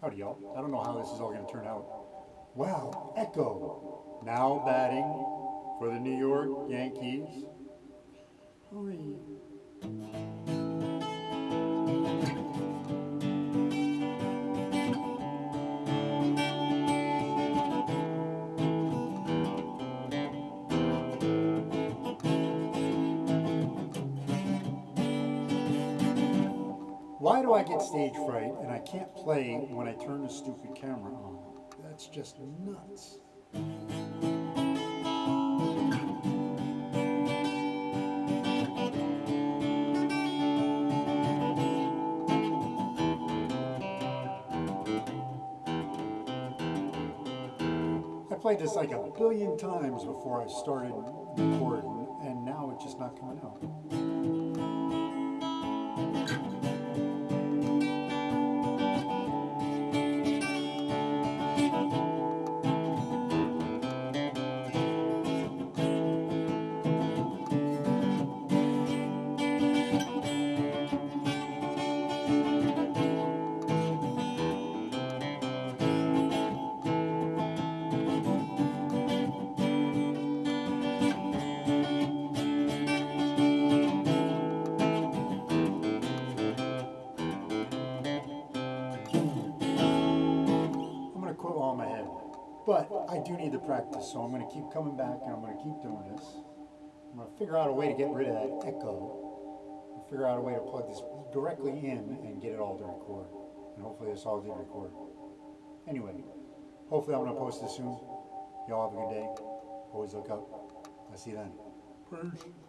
Howdy, y'all. I don't know how this is all going to turn out. Wow, Echo. Now batting for the New York Yankees. Why do I get stage fright and I can't play when I turn the stupid camera on? That's just nuts. I played this like a billion times before I started recording, and now it's just not coming out. But I do need to practice, so I'm gonna keep coming back and I'm gonna keep doing this. I'm gonna figure out a way to get rid of that echo. Figure out a way to plug this directly in and get it all to record. And hopefully this all did record. Anyway, hopefully I'm gonna post this soon. Y'all have a good day. Always look up. I'll see you then. Peace.